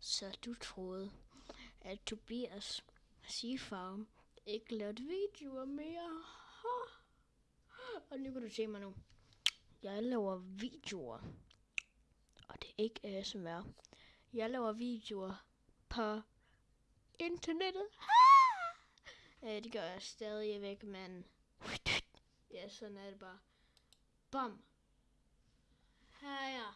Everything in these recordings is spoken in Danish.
Så du troede, at Tobias Seafarm ikke lavede videoer mere. Og nu kan du se mig nu. Jeg laver videoer. Og det er ikke ASMR. Jeg laver videoer på internettet. Øh, det gør jeg stadigvæk, men... Ja, sådan er det bare. Bam. Her er jeg.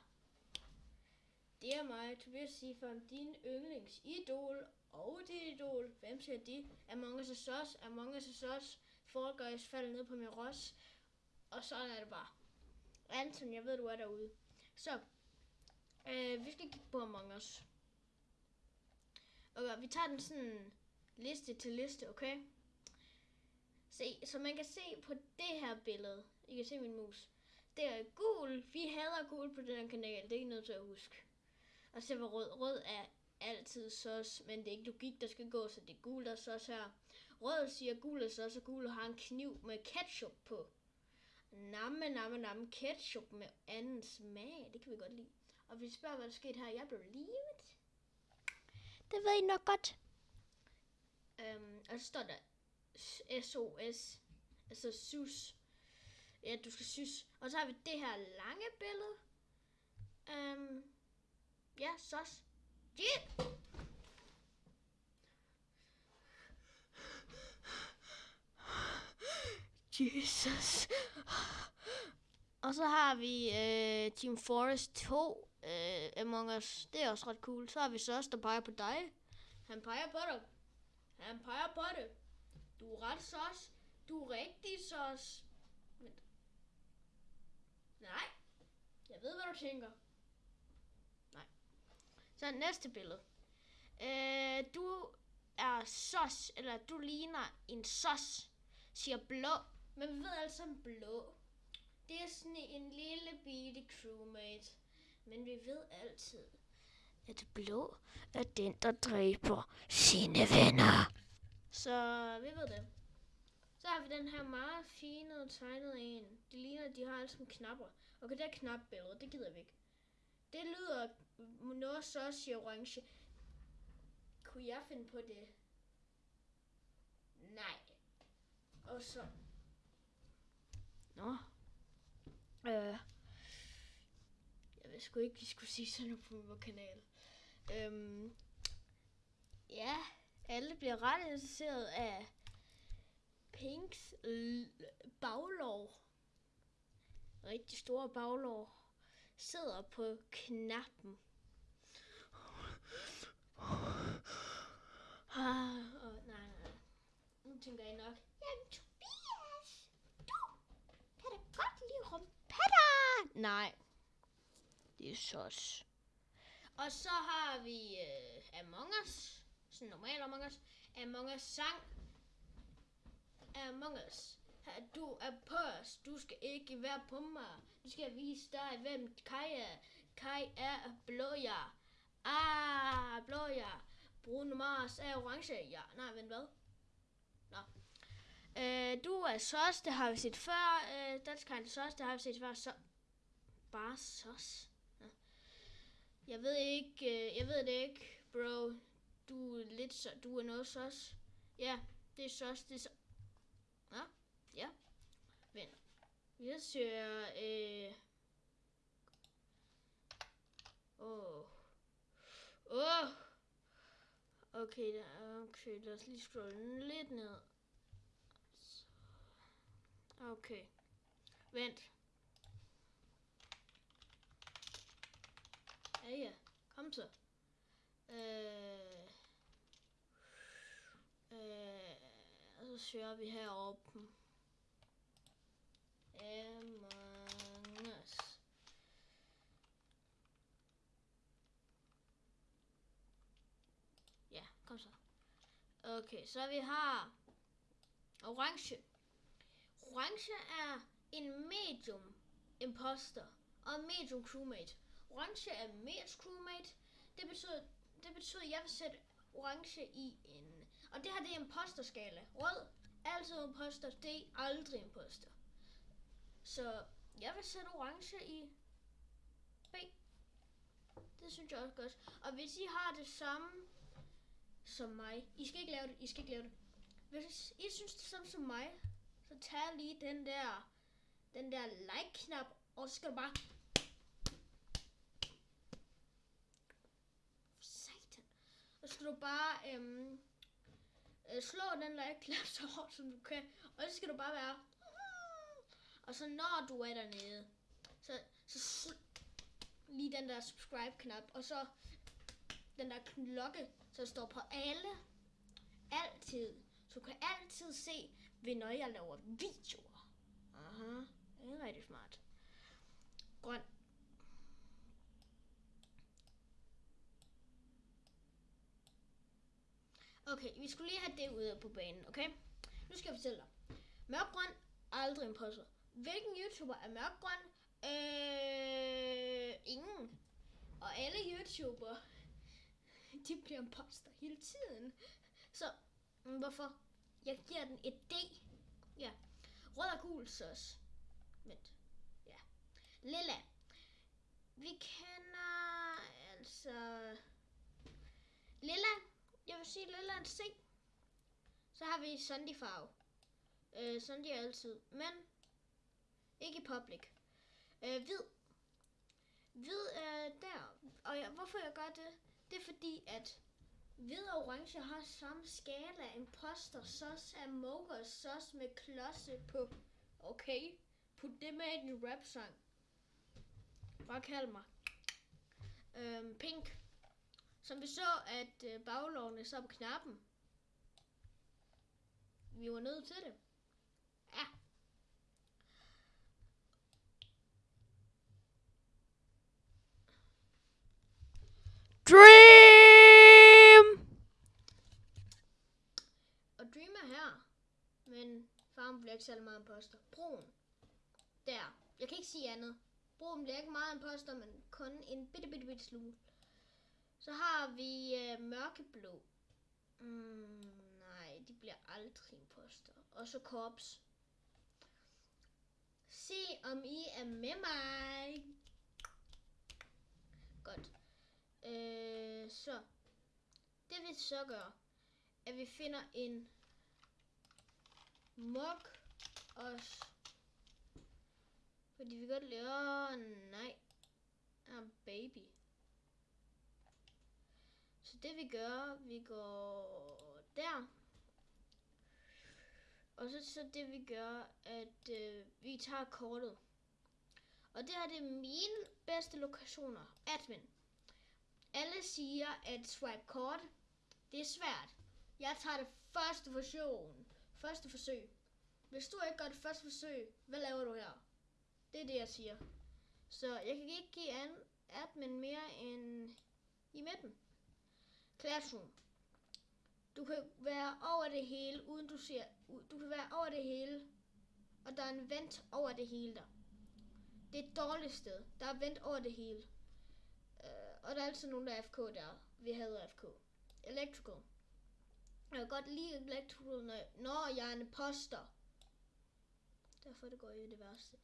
Det er mig, Tobias Sifam, din yndlingsidol og det idol. Hvem siger de? Among Us is Us, Among Us is Us. Fall Guys falder ned på min ros. Og sådan er det bare. Anton, jeg ved, du er derude. Så, øh, vi skal kigge på Among Us. Okay, vi tager den sådan liste til liste, okay? Se, så man kan se på det her billede. I kan se min mus. Det er gul. Vi hader gul på den her kanal. Det er ikke noget til at huske. Og så var rød. Rød er altid sås, men det er ikke logik, der skal gå, så det er gul, der er sås her. Rød siger gul er sås, og gul har en kniv med ketchup på. Namme, namme, namme, ketchup med anden smag. Det kan vi godt lide. Og hvis spørger, hvad der skete her, jeg blev livet. Det ved I nok godt. Øhm, og så står der SOS, altså sus. Ja, du skal sys. Og så har vi det her lange billede. Øhm, ja, sås. Yeah. Jesus. Og så har vi øh, Team Forest 2 øh, Among Us. Det er også ret cool. Så har vi Sos, der peger på dig. Han peger på dig. Han peger på det. Du er ret sos. Du er rigtig sos. Vent. Nej. Jeg ved, hvad du tænker. Så næste billede. Øh, du er sos, eller du ligner en sos, siger blå. Men vi ved altså en blå. Det er sådan en lille bitte crewmate. Men vi ved altid, at blå er den, der dræber sine venner. Så vi ved det. Så har vi den her meget fine tegnede en. Det ligner, at de har alle sådan knapper. Okay, det er knapbillede, det gider vi ikke. Det lyder noget så i orange. Kunne jeg finde på det? Nej. Og så... Nå. Øh. Jeg ved sgu ikke, vi skulle sige sådan noget på min kanal. Øhm. Ja, alle bliver ret interesseret af Pinks baglov. Rigtig store baglov. Sidder på knappen. Ah, oh, nej, nej. Nu tænker jeg nok, jamen Tobias, du kan da godt lide rumpetter. Nej, det er sås. Og så har vi uh, Among Us, sådan normal Among Us. Among Us sang. Among Us. Du er på os. Du skal ikke være på mig. Du skal vise dig, hvem Kai er. Kai er blåjer. Ah, blåjer. Bruno Mars er orange, ja. Nej, vent, hvad? Nå. Øh, du er sås, det har vi set før. Øh, dansk har sås, det har vi set før. Så bare sås. Ja. Jeg ved ikke, øh, jeg ved det ikke, bro. Du er lidt så, du er noget sos. Ja, det er sås, det er så. Ja, ja. Vent. Jeg søger, øh... Åh. Oh. Åh. Oh. Okay, okay, lad os lige scrolle lidt ned. Okay. Vent. Ja, ja. Kom så. Øh, øh, så søger vi heroppe. Among Us. Ja, kom så. Okay, så vi har orange. Orange er en medium imposter og medium crewmate. Orange er mest crewmate. Det betyder, det betyder, at jeg vil sætte orange i en... Og det her, det er imposterskala. Rød, altid imposter. Det er aldrig imposter. Så jeg vil sætte orange i B. Det synes jeg også godt. Og hvis I har det samme som mig, I skal ikke lave det, I skal ikke lave det. Hvis I synes det samme som mig, så tag lige den der, den der like-knap, og så skal du bare... Satan. Og så skal du bare øhm, øh, slå den like-knap så hårdt som du kan, og så skal du bare være... Og så når du er dernede, så, så sl- lige den der subscribe-knap, og så den der klokke, så der står på alle, altid. Så du kan altid se, når jeg laver videoer. Aha, det er rigtig smart. Grøn. Okay, vi skulle lige have det ude på banen, okay? Nu skal jeg fortælle dig. Mørkgrøn aldrig en påstå. Hvilken YouTuber er mørkgrøn? Øh, ingen. Og alle YouTuber, de bliver imposter hele tiden. Så mm, hvorfor? Jeg giver den et D. Ja. Rød og gul sauce. Vent. Ja. Lilla. Vi kender altså... Lilla. Jeg vil sige Lilla en C. Så har vi Sandy farve. Øh, Sandy er altid. Men ikke i public. Øh, hvid. Hvid er der. Og jeg, hvorfor jeg gør det? Det er fordi, at hvid og orange har samme skala. Imposter sauce er mocha sauce med klodse på. Okay, put det med i din rap sang. Bare kald mig. Øhm, pink. Som vi så, at baglovene baglårene så på knappen. Vi var nødt til det. Ja. Dream! Og Dream er her. Men bliver ikke særlig meget imposter. Broen. Der. Jeg kan ikke sige andet. Broen bliver ikke meget imposter, men kun en bitte, bitte, bitte smule. Så har vi øh, mørkeblå. Mm, nej, de bliver aldrig imposter. Og så korps. Se om I er med mig. Godt. Øh, så. Det vi så gør, at vi finder en mok os. Fordi vi godt lide, åh nej, ah, baby. Så det vi gør, vi går der. Og så, så det vi gør, at øh, vi tager kortet. Og det her det er mine bedste lokationer. Admin. Alle siger, at swipe kort, det er svært. Jeg tager det første version. Første forsøg. Hvis du ikke gør det første forsøg, hvad laver du her? Det er det, jeg siger. Så jeg kan ikke give an admin mere end i midten. Classroom. Du kan være over det hele, uden du ser... Du kan være over det hele, og der er en vent over det hele der. Det er et dårligt sted. Der er vent over det hele. Uh, og der er altid nogen, der er FK der. Vi havde FK. Electrical. Jeg kan godt lide electrical, når, jeg er en poster. Derfor det går i det værste.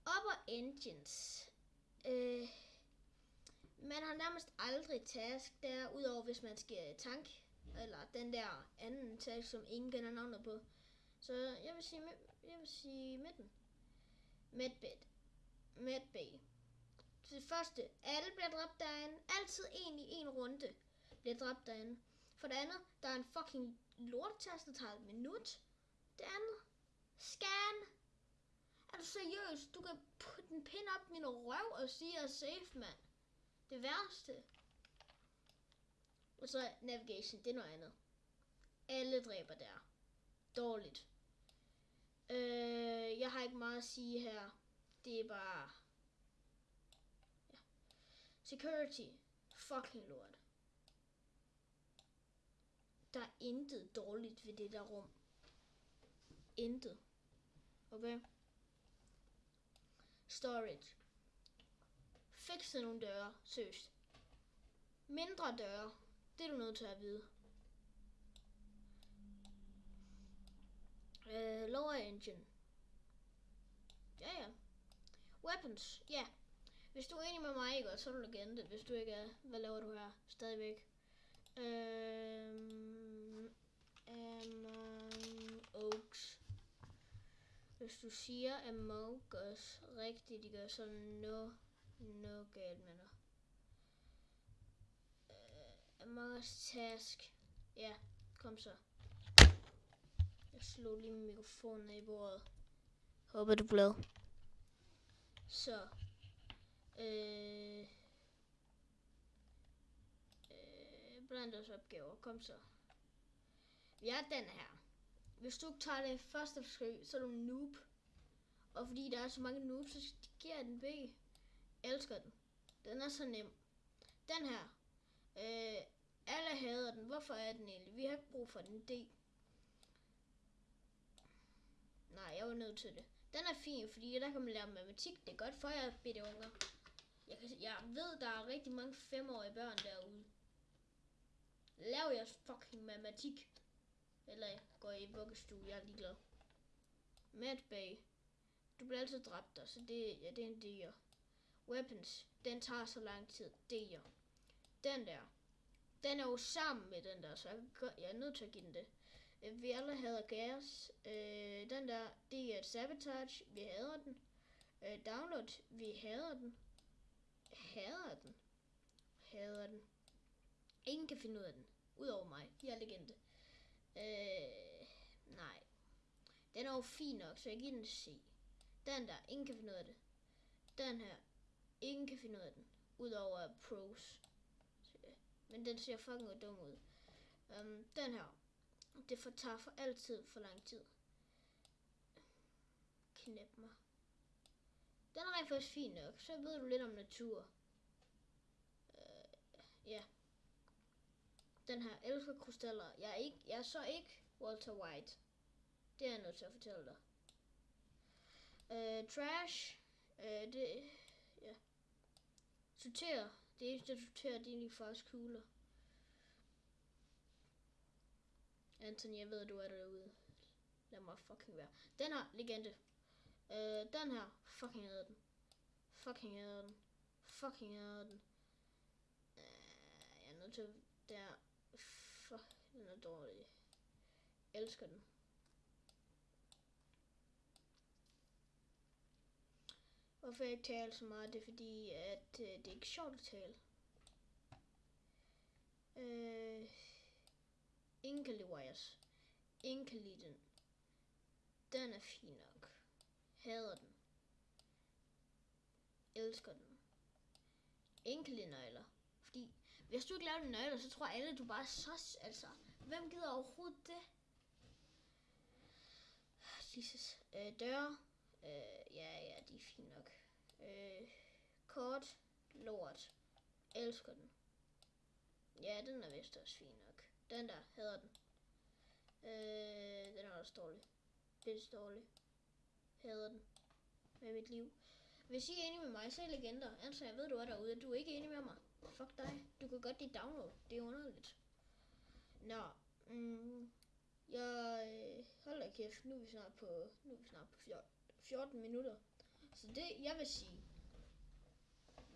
Upper engines. Øh, man har nærmest aldrig task der, udover hvis man skal tank. Eller den der anden task, som ingen kender navnet på. Så jeg vil sige, jeg vil sige midten. Medbed. Medbay. Til det første, alle bliver dræbt derinde. Altid en i en runde bliver dræbt derinde. For det andet, der er en fucking lortetast, der tager et minut. Det andet, scan. Er du seriøs? Du kan putte en pin op i min røv og sige, at jeg er safe, mand. Det værste. Og så navigation, det er noget andet. Alle dræber der. Dårligt. Øh, jeg har ikke meget at sige her. Det er bare... Ja. Security. Fucking lort. Der er intet dårligt ved det der rum. Intet. Okay? Storage. Fikse nogle døre. Seriøst. Mindre døre. Det er du nødt til at vide. Uh, lower engine. Ja, ja. Weapons. Ja. Hvis du er enig med mig, ikke, så er du legende. Hvis du ikke er, hvad laver du her? Stadigvæk. Øhm, Among Oaks. Hvis du siger Among Us rigtigt, de gør så no, no galt med dig. Uh, Among Us Task. Ja, kom så. Jeg slog lige mikrofonen af i bordet. Håber du er glad. Så. Øh, øh. Kom så. Vi er den her. Hvis du ikke tager det første forsøg, så er du en noob. Og fordi der er så mange noobs, så giver den B. Elsker den. Den er så nem. Den her. Øh, alle hader den. Hvorfor er den egentlig? Vi har ikke brug for den D. Nej, jeg var nødt til det. Den er fin, fordi der kan man lære matematik. Det er godt for jer, bitte unger. Jeg, kan, jeg ved, der er rigtig mange femårige børn derude. Lav jeres fucking matematik. Eller går i vuggestue, jeg er ligeglad. Mad Du bliver altid dræbt der, så det, ja, det er en deer. Weapons. Den tager så lang tid. Deer. Den der. Den er jo sammen med den der, så jeg, jeg er nødt til at give den det. Øh, vi alle hader gas. Øh, den der, det er et sabotage. Vi hader den. Øh, download. Vi hader den. Hader den. Hader den. Ingen kan finde ud af den. Udover mig. Jeg er legende. Øh, nej. Den er jo fin nok, så jeg giver den C. Den der, ingen kan finde ud af det. Den her, ingen kan finde ud af den. Udover pros. Men den ser fucking dum ud. Um, den her, det for, tager for altid for lang tid. Knæp mig. Den er rent faktisk fin nok. Så ved du lidt om natur. Uh, ja. Den her elsker krystaller. Jeg er, ikke, jeg er så ikke Walter White. Det er jeg nødt til at fortælle dig. Øh, trash. Øh, det, ja. Sorter. Det eneste, der sorterer, det er egentlig faktisk kugler. Anthony, jeg ved, du er derude. Lad mig fucking være. Den her, legende. Øh, den her, fucking hader den. Fucking hader den. Fucking hader den. Øh, jeg er nødt til, der. Den er dårlig. Jeg elsker den. Hvorfor jeg ikke taler så meget, det er fordi, at øh, det er ikke sjovt at tale. Øh, ingen kan lide wires. Ingen kan lide den. Den er fin nok. Hader den. Elsker den. Ingen kan lide nøgler. Fordi hvis du ikke laver dine nøgler, så tror alle, du bare er sos. Altså, hvem gider overhovedet det? Jesus. Øh, døre. Øh, ja, ja, de er fine nok. Øh, kort. Lort. Elsker den. Ja, den er vist også fin nok. Den der, hedder den. Øh, den er også dårlig. Pisse dårlig. Hader den. Med mit liv. Hvis I er enige med mig, så er I legender. Altså, jeg ved, du er derude. Du er ikke enig med mig. Fuck dig. Du kan godt lide download. Det er underligt. Nå. Mm, jeg øh, holder kæft. Nu er vi snart på, nu er vi snart på 14, 14 minutter. Så det, jeg vil sige.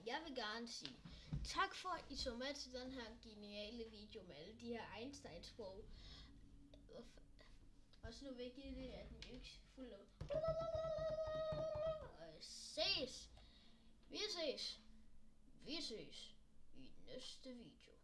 Jeg vil gerne sige, tak for at I så med til den her geniale video med alle de her Einstein-sprog. Og så nu vigtigt det, at den ikke fuld af... Og ses! Vi ses! Vi ses i næste video.